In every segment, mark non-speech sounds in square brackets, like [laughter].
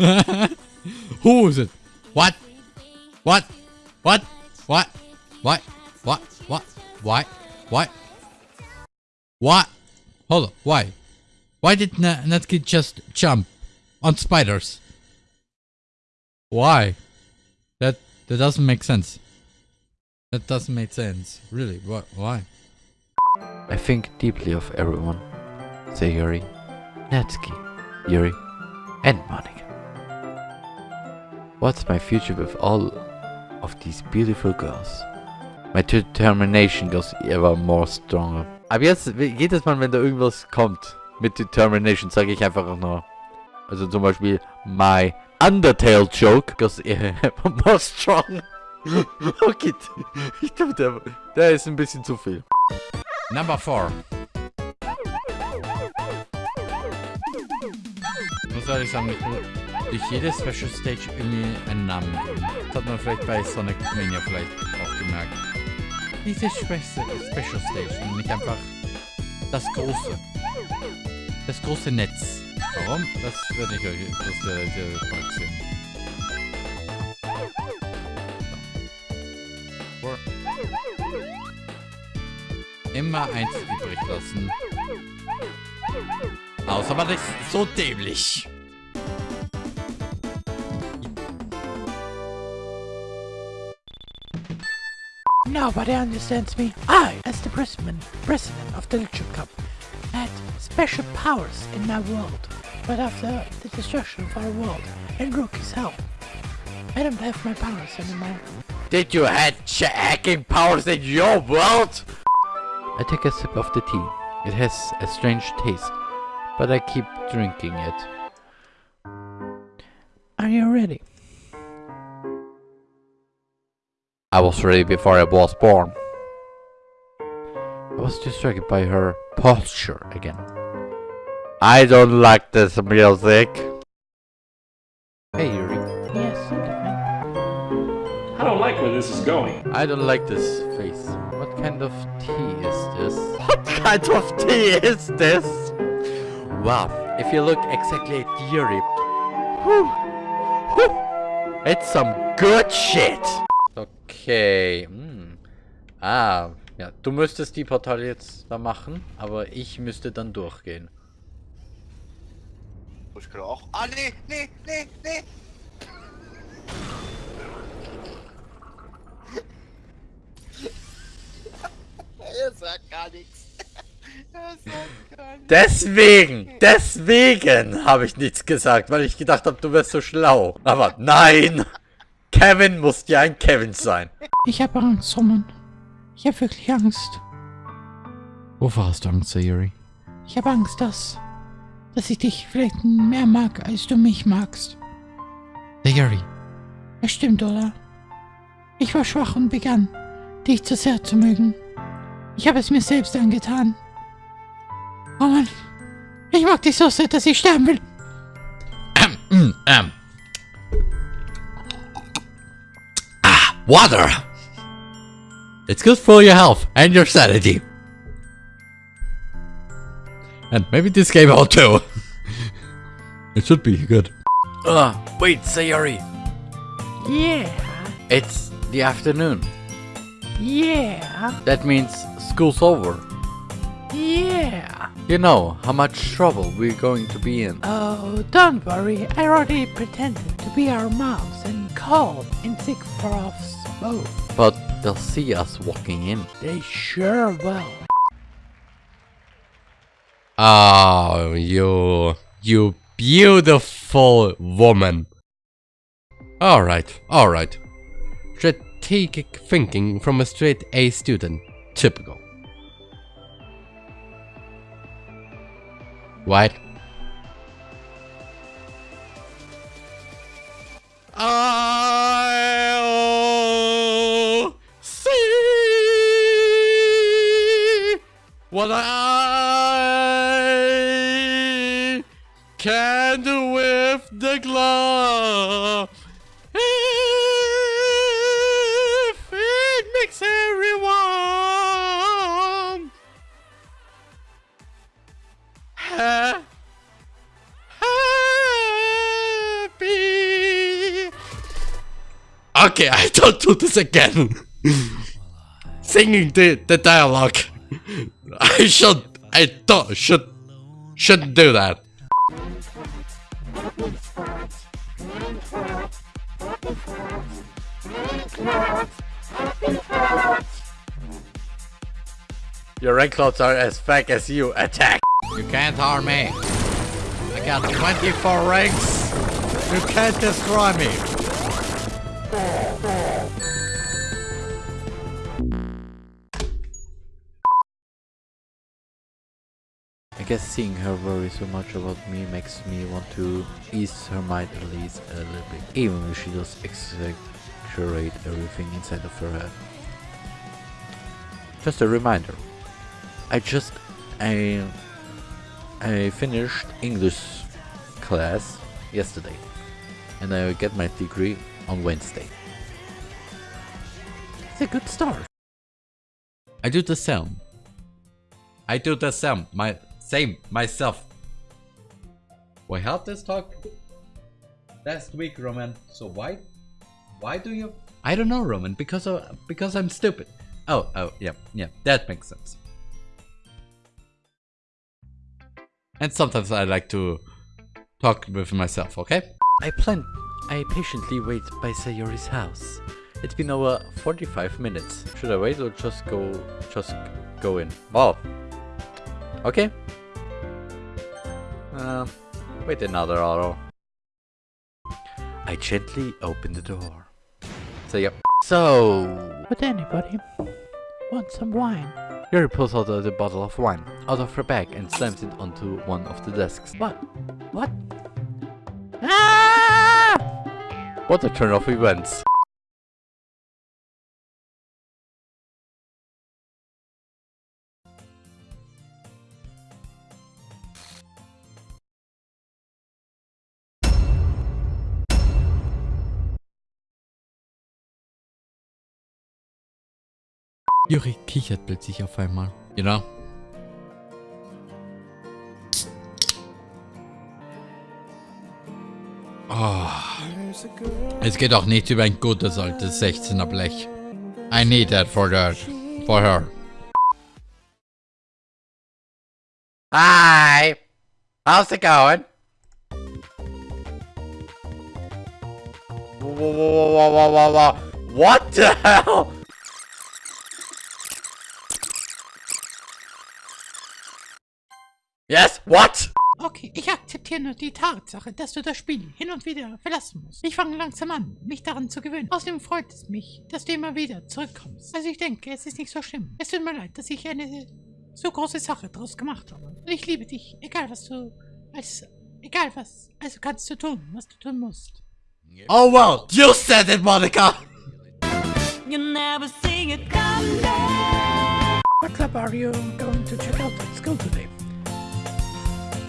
[laughs] Who is it? What? What? What? What? What? What? What? Why? What? What? Hold on. Why? Why did Na- Natsuki just jump on spiders? Why? That that doesn't make sense. That doesn't make sense. Really? What? Why? I think deeply of everyone. Sayori, Natsuki, Yuri, and Monika. What's my future with all of these beautiful girls? My determination goes ever more stronger. Aber jetzt, jedes Mal, wenn da irgendwas kommt mit Determination, sage ich einfach nur. Also zum Beispiel, my Undertale joke goes [laughs] ever more strong. [laughs] okay, ich glaube, der, der ist ein bisschen zu viel. Number 4. Muss ehrlich sagen, ich will durch jede Special Stage irgendwie einen Namen. Das hat man vielleicht bei Sonic Mania vielleicht auch gemerkt. Diese Spe Special Stage und nicht einfach das große. Das große Netz. Warum? Das werde ich euch, das werdet ihr bald sehen. Immer eins übrig lassen. Außer man ist so dämlich. Nobody understands me. I, as the president, president of the Literature Club, had special powers in my world. But after the destruction of our world and Rookie's help, I don't have my powers anymore. Did you have hacking powers in your world? I take a sip of the tea. It has a strange taste, but I keep drinking it. Are you ready? I was ready before I was born. I was distracted by her posture again. I don't like this music. Hey Yuri. Yes, Captain. I don't like where this is going. I don't like this face. What kind of tea is this? [laughs] What kind of tea is this? Wow, if you look exactly at Yuri. Whew, whew, it's some good shit. Okay. Hm. Ah, ja. Du müsstest die Portale jetzt da machen, aber ich müsste dann durchgehen. Ich kann auch. Ah, nee, nee, nee, nee. [laughs] er sagt gar nichts. [laughs] Er sagt gar nichts. Deswegen, deswegen habe ich nichts gesagt, weil ich gedacht habe, du wärst so schlau. Aber nein! Kevin muss ja ein Kevin sein. Ich habe Angst, Roman. Ich habe wirklich Angst. Wovor hast du Angst, Sayuri? Ich habe Angst, dass, dass ich dich vielleicht mehr mag, als du mich magst. Sayuri. Das stimmt, oder? Ich war schwach und begann, dich zu sehr zu mögen. Ich habe es mir selbst angetan. Roman, ich mag dich so sehr, dass ich sterben will. Ähm, ähm. Ah, water! It's good for your health and your sanity. And maybe this game out too. [laughs] it should be good. Ugh, wait, Sayori. Yeah, It's the afternoon. yeah, That means school's over. yeah. You know how much trouble we're going to be in. Oh, don't worry. I already pretended to be our moms and called and take for us both. But they'll see us walking in. They sure will. Oh, you, you beautiful woman. Alright, alright. Strategic thinking from a straight A student. Typical. What? I'll see what I can do with the glove. Okay, I don't do this again. Singing the, the dialogue. I should, I don't, should, shouldn't do that. Your rank clouds are as fake as you. Attack! You can't harm me. I got 24 ranks. You can't destroy me. I guess seeing her worry so much about me makes me want to ease her mind at least a little bit. Even if she does exaggerate everything inside of her head. Just a reminder. I just I I finished English class yesterday and I get my degree on Wednesday. It's a good start. I do the same. I do the same. My same myself. We had this talk last week, Roman. So why, why do you? I don't know, Roman. Because of, because I'm stupid. Oh, oh, yeah, yeah. That makes sense. And sometimes I like to talk with myself. Okay. I plan. I patiently wait by Sayori's house. It's been over 45 minutes. Should I wait or just go just go in? Oh. Okay. Uh, wait another hour. I gently open the door. So yep. So Would anybody want some wine? Yuri pulls out the bottle of wine out of her bag and slams it onto one of the desks. What? What? Ah! What a turn of events. Juri kichert plötzlich auf einmal. You Es geht auch nicht über ein gutes altes 16er Blech. I need that for her. For her. Hi! How's it going? Whoa, whoa, whoa, whoa, whoa, whoa. What the hell? Yes, what? Okay, ich akzeptiere nur die Tatsache, dass du das Spiel hin und wieder verlassen musst. Ich fange langsam an, mich daran zu gewöhnen. Außerdem freut es mich, dass du immer wieder zurückkommst. Also ich denke, es ist nicht so schlimm. Es tut mir leid, dass ich eine so große Sache draus gemacht habe. Und ich liebe dich, egal was du... als egal was. Also kannst du tun, was du tun musst. Oh well, you said it, Monica! You never see it coming. What club are you going to check out at school today?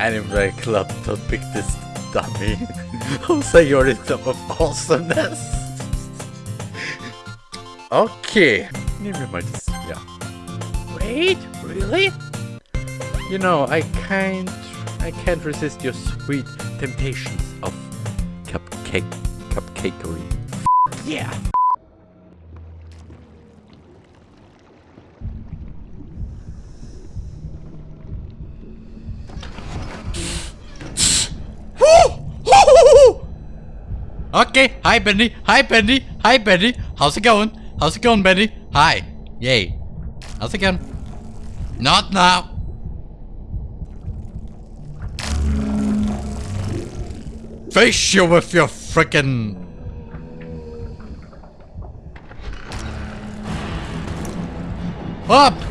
Anime Club, don't pick this dummy. [laughs] Say you're in club of awesomeness. okay. Wir mal das. Ja. Wait, really? You know, I can't I can't resist your sweet temptations of cupcake cupcakery. Yeah. Okay, hi Benny, hi Benny, hi Benny. How's it going? How's it going, Benny? Hi. Yay. How's it going? Not now. Face you with your frickin' Up!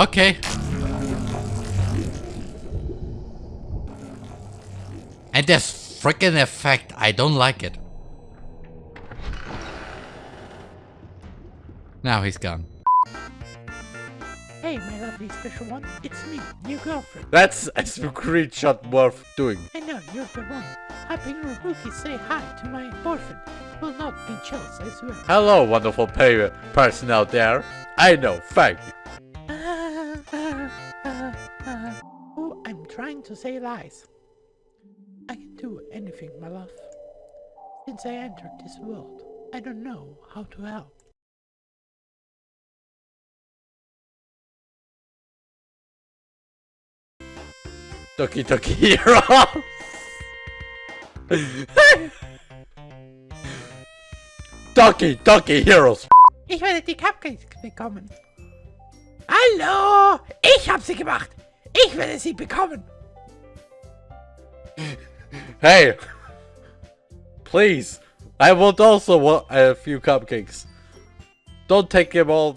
Okay. And this freaking effect, I don't like it. Now he's gone. Hey, my lovely special one. It's me, your girlfriend. That's a screenshot worth doing. I know you're the one. Helping Ruki say hi to my boyfriend. Will not be jealous, I swear. Hello, wonderful pay person out there. I know, thank you. Ah, ah, ah, to say lies. I can do anything, my love. Since I entered this world, I don't know how to help. Doki Doki Hero. [laughs] Doki [laughs] Doki Heroes. Ich werde die Cupcakes bekommen. Hallo! Ich habe sie gemacht! Ich werde sie bekommen! Hey, please. I want also wa- a few cupcakes. Don't take them all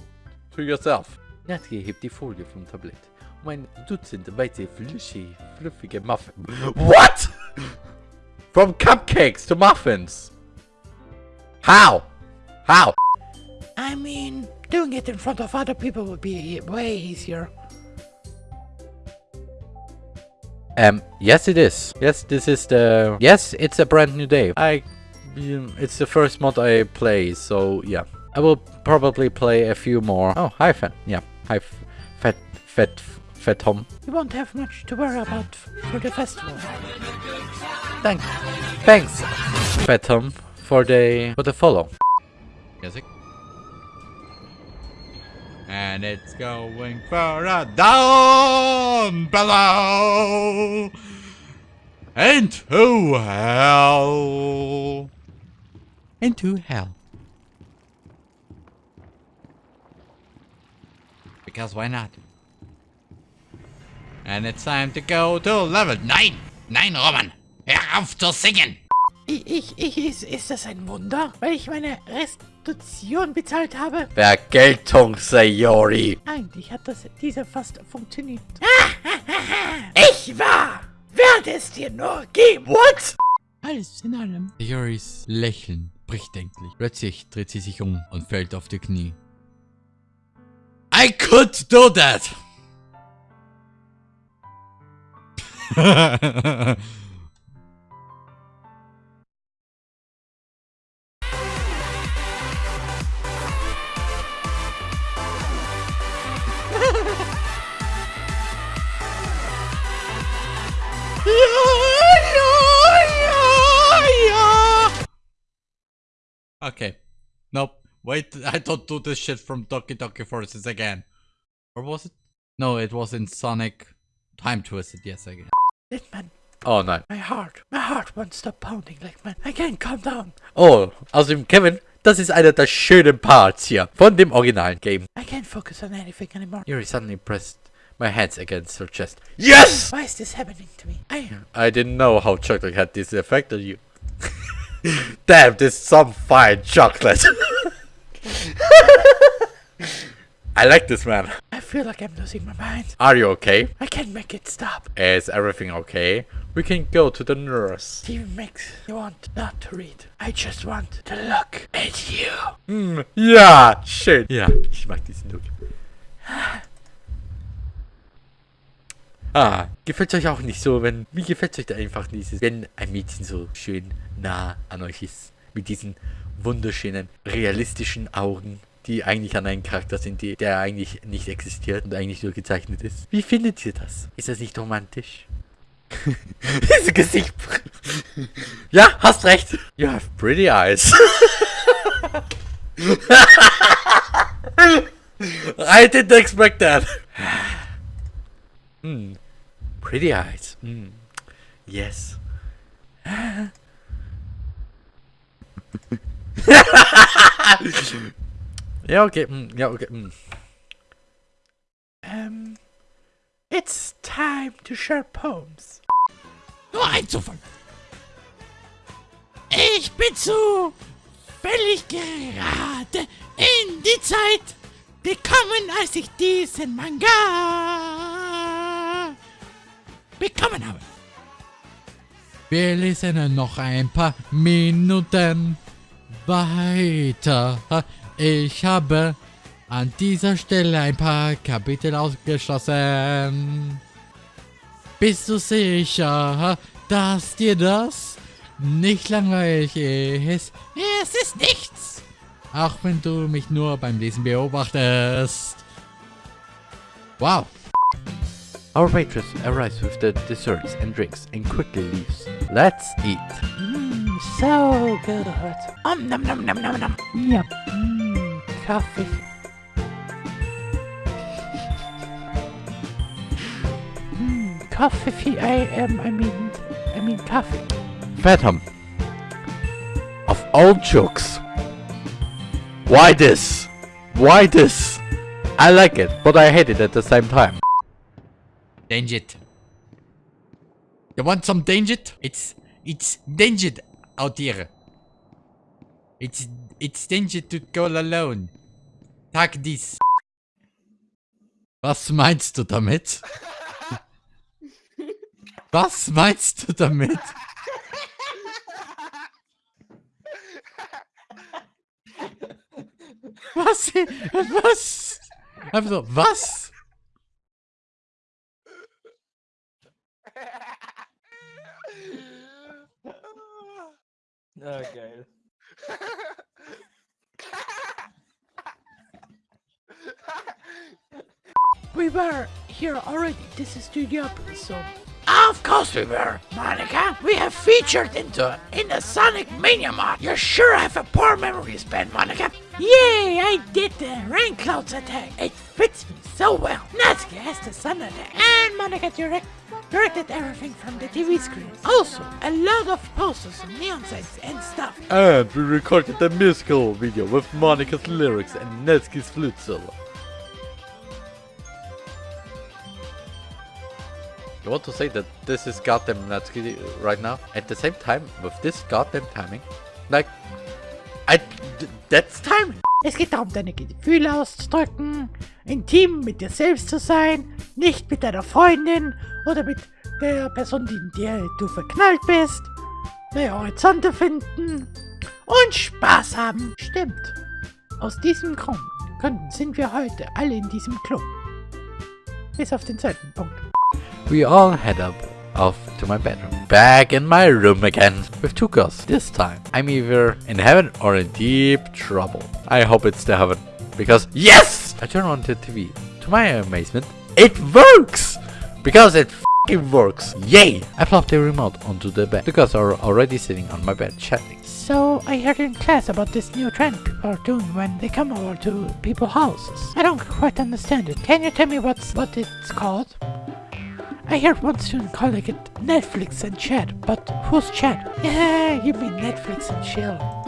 to yourself. Natalie hebt die Folie vom Tablett. Um ein Dutzend weiße flüssige, fluffige Muffins. What? From cupcakes to muffins. How? How? I mean, doing it in front of other people would be way easier. Um, yes it is. Yes, this is the... Yes, it's a brand new day. I... um, It's the first mod I play, so yeah. I will probably play a few more. Oh, hi, Fat. Yeah, hi, Fat... Fat... Fat Tom. You won't have much to worry about for the festival. Thanks. thanks, Fat Tom, for the... for the follow. Music. And it's going further down below into hell. Into hell. Because why not? And it's time to go to level 9. 9, Roman. Hör auf zu singen. Ich, ich, ist, ist das ein Wunder? Weil ich meine Restitution bezahlt habe? Vergeltung, Sayori. Eigentlich hat das dieser fast funktioniert. [laughs] ich war! Werde es dir nur geben! What? Alles in allem. Yoris Lächeln bricht endlich. Plötzlich dreht sie sich um und fällt auf die Knie. I could do that! [laughs] Okay. Nope. Wait, [laughs] I don't do this shit from Doki Doki Forces again. Or was it? No, it was in Sonic Time Twisted, yes, again. Litman, Oh no. my heart, my heart won't stop pounding, Litman. I can't calm down. Oh, außerdem, Kevin, das ist einer der schönen Parts hier von dem originalen Game. I can't focus on anything anymore. Yuri suddenly pressed my hands against her chest. Yes! Why is this happening to me? I I didn't know how chocolate had this effect on you. [laughs] Damn, this is some fine chocolate. [laughs] I like this man. I feel like I'm losing my mind. Are you okay? I can't make it stop. Is everything okay? We can go to the nurse. Even makes me want not to read. I just want to look at you. Hm, yeah, shit. Yeah, she mag diesen Look. Ah, gefällt euch auch nicht so, wenn, wie gefällt euch da einfach dieses, wenn ein Mädchen so schön nah an euch ist, mit diesen wunderschönen, realistischen Augen, die eigentlich an einen Charakter sind, die, der eigentlich nicht existiert und eigentlich nur gezeichnet ist. Wie findet ihr das? Ist das nicht romantisch? [laughs] Dieses Gesicht. [laughs] ja, hast recht. You have pretty eyes. [laughs] I didn't expect that. [sighs] Hmm. Pretty eyes. Hmm. Yes. ja, okay. mm, Ja, okay. mm. Um, it's time to share poems. Nur ein Zufall. Ich bin zu völlig gerade in die Zeit gekommen, als ich diesen Manga bekommen habe. Wir lesen noch ein paar Minuten weiter. Ich habe an dieser Stelle ein paar Kapitel ausgeschlossen. Bist du sicher, dass dir das nicht langweilig ist? Es ist nichts. Auch wenn du mich nur beim Lesen beobachtest. Wow. Our waitress arrives with the desserts and drinks and quickly leaves. Let's eat. Mmm, so good. Um, nom nom nom nom nom. Yep. Mmm, coffee. Mmm, coffee. I am. I mean, I mean coffee. Phantom. Of all jokes. Why this? Why this? I like it, but I hate it at the same time. Danger. You want some danger? It's it's danger out here. It's it's danger to go alone. Tag dies. Was meinst du damit? Was meinst du damit? Was? Was? Einfach so, was? Geil. We were here already. This is Studiopolis, so. Of course we were, Monika. We have featured into in the Sonic Mania mod. You sure have a poor memory span, Monika. Yay! I did the rain clouds attack. It fits me so well. Natsuki has the sun attack, and Monika direct directed everything from the TV screen. Also, a lot of posters, and neon signs, and stuff. And we recorded a musical video with Monika's lyrics and Natsuki's flute solo. You want to say that this is goddamn Natsuki right now? At the same time, with this goddamn timing? Like, I, that's timing! Es geht darum, deine Gefühle auszudrücken, intim mit dir selbst zu sein, nicht mit deiner Freundin oder mit der Person, in der du verknallt bist, neue Horizonte finden und Spaß haben. Stimmt. Aus diesem Grund könnten, sind wir heute alle in diesem Club. Bis auf den zweiten Punkt. We all head up off to my bedroom. Back in my room again. With two girls. This time, I'm either in heaven or in deep trouble. I hope it's the heaven. Because yes! I turn on the TV. To my amazement, it works! Because it fing works. Yay! I plop the remote onto the bed. The girls are already sitting on my bed chatting. So, I heard in class about this new trend people are doing when they come over to people's houses. I don't quite understand it. Can you tell me what's what it's called? I heard one student calling it Netflix and chat, but who's chat? Yeah, [laughs] you mean Netflix and chill.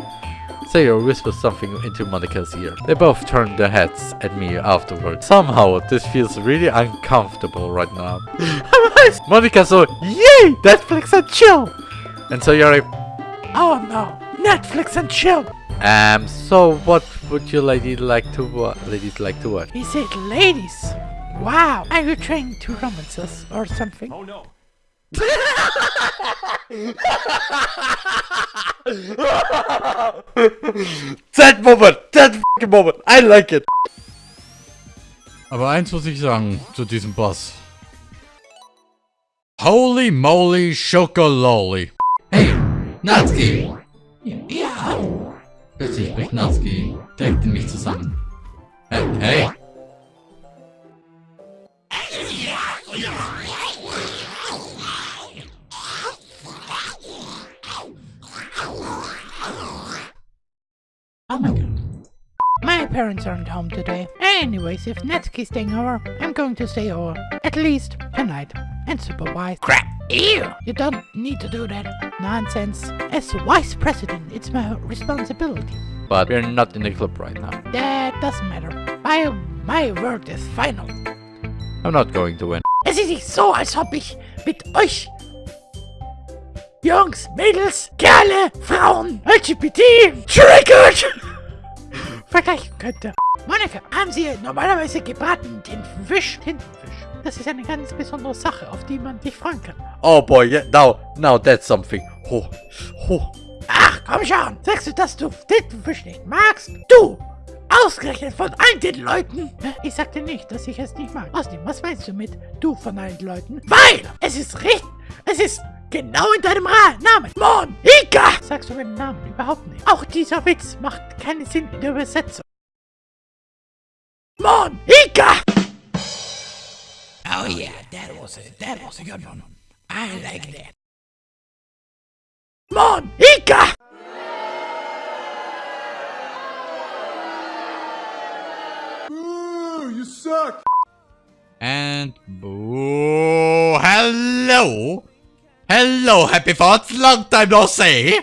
Sayer whispers something into Monika's ear. They both turn their heads at me afterwards. Somehow, this feels really uncomfortable right now. [laughs] Monika so, yay, Netflix and chill! And so you're like, Oh no, Netflix and chill. um, so what would you lady like to watch? Ladies like to watch? He said ladies. Wow, are you trying to romance us or something? Oh no. That moment! That fucking moment! I like it! Aber eins muss ich sagen zu diesem Boss. Holy moly Schokololi. Hey, Natsuki! Ja. Plötzlich bricht Natsuki direkt in mich zusammen. Hey, hey. Parents aren't home today. Anyways, if Natsuki's staying over, I'm going to stay over. At least tonight. And supervise. Crap! Ew! You don't need to do that. Nonsense. As vice president, it's my responsibility. But we're not in the club right now. That doesn't matter. My, my word is final. I'm not going to win. Es ist nicht so, als ob ich mit euch Jungs, Mädels, Kerle, Frauen, LGBT, Triggered vergleichen könnte. Monika, haben Sie normalerweise gebratenen Tintenfisch? Tintenfisch. Das ist eine ganz besondere Sache, auf die man sich freuen kann. Oh boy, yeah, now, now that's something. Oh, oh. Ach, komm schon. Sagst du, dass du Tintenfisch nicht magst? Du! Ausgerechnet von allen den Leuten? Ich sagte nicht, dass ich es nicht mag. Außerdem, was meinst du mit du von allen Leuten? Weil es ist richtig. Es ist genau in deinem Ra Namen. Monika! Sagst du meinen Namen überhaupt nicht? Auch dieser Witz macht keinen Sinn in der Übersetzung. Monika! Oh yeah, that was it. That was a good one. I like that. Monika! And boo, hello, hello, happy thoughts. Long time no see.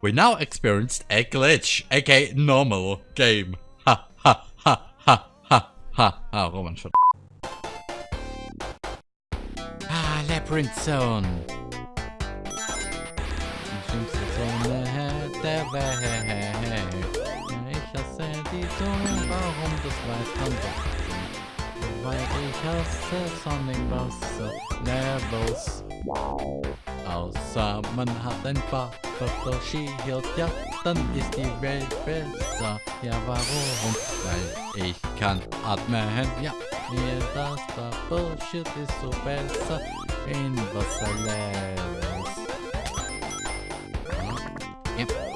We now experienced a glitch, aka normal game. Ha ha ha ha ha ha. Ah, Roman, shut. Ah, labyrinth zone. Ich hasse die Zone, warum das weiß man doch. Weil ich hasse Sonic Wasser Levels. Außer man hat ein paar Bubble Shield, ja, dann ist die Welt besser. Ja, warum? Weil ich kann atmen, ja. Mir das Bubble Shield ist so besser in Wasserlevels. Ja. Oh,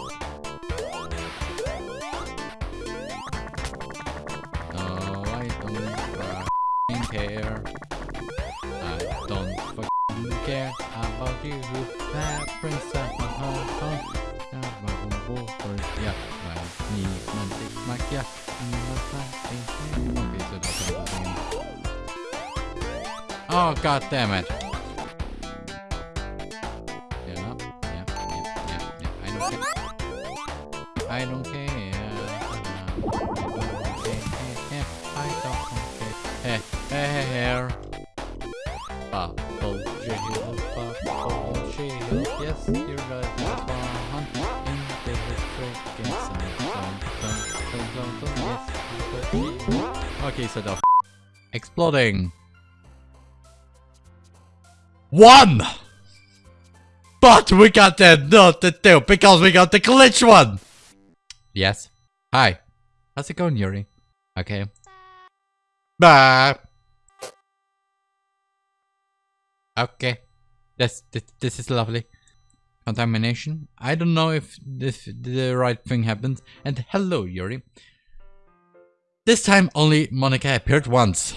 god damn it. Yeah, yeah, yeah, yeah. I don't care. I don't care. Here. Bubble shield, bubble shield. Yes, you're right. That's one. In the freaking sun. Yes. Okay, so the exploding. One! But we got that not the two because we got the glitch one! Yes. Hi. How's it going, Yuri? Okay. Bye. Okay. This, this, this is lovely. Contamination. I don't know if this the right thing happens. And hello, Yuri. This time only Monika appeared once.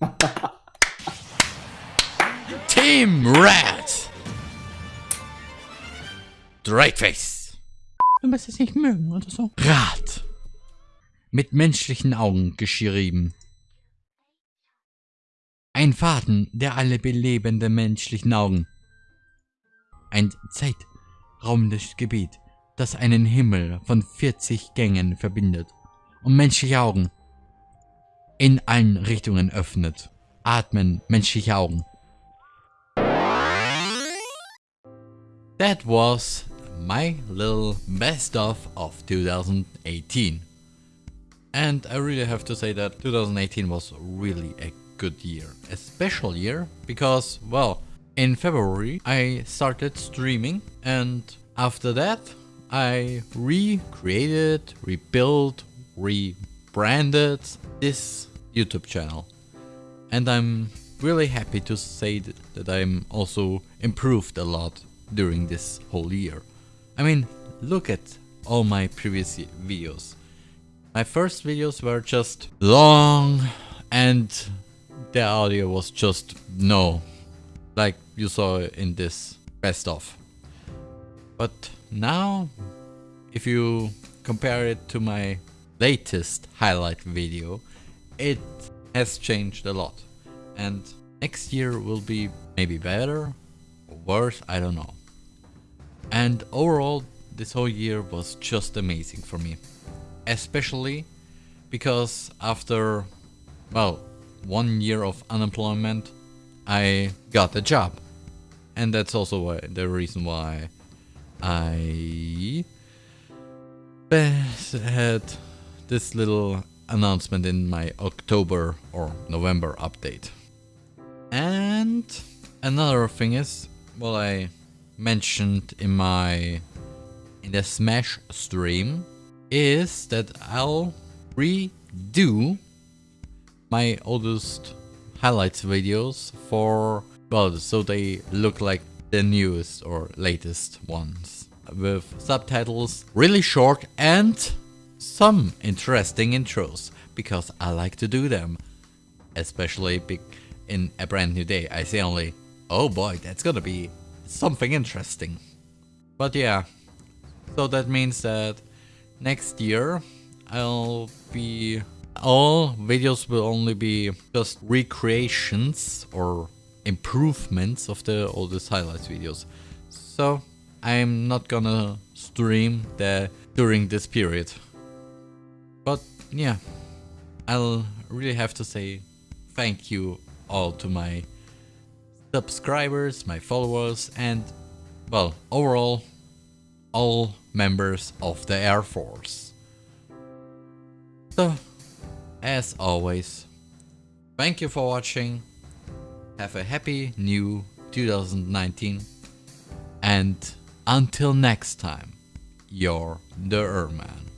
[laughs] Team Red! Drakeface. Du musst es nicht mögen oder so. Rat. Mit menschlichen Augen geschrieben. Ein Faden, der alle belebenden menschlichen Augen. Ein zeitraumliches Gebiet, das einen Himmel von 40 Gängen verbindet und menschliche Augen in allen Richtungen öffnet. Atmen menschliche Augen. That was my little best of of 2018. And I really have to say that 2018 was really a good year. A special year because, well, in February I started streaming and after that I recreated, rebuilt, rebranded this YouTube channel. And I'm really happy to say that, that I'm also improved a lot during this whole year. I mean, look at all my previous videos. My first videos were just long and the audio was just no, like you saw in this best of. But now, if you compare it to my latest highlight video, it has changed a lot. And next year will be maybe better or worse, I don't know. And overall, this whole year was just amazing for me. Especially because after, well, one year of unemployment, I got a job. And that's also why, the reason why I had this little announcement in my October or November update. And another thing is, well, I mentioned in my in the Smash stream is that I'll redo my oldest highlights videos for well so they look like the newest or latest ones with subtitles really short and some interesting intros because I like to do them. Especially big in a brand new day. I say only, oh boy, that's gonna be something interesting. But yeah, so that means that next year I'll be all videos will only be just recreations or improvements of the all oldest highlights videos. So I'm not gonna stream the during this period. But yeah, I'll really have to say thank you all to my subscribers, my followers, and well, overall, all members of the Air Force. So, as always, thank you for watching. Have a happy new 2019. And until next time, you're the Erman.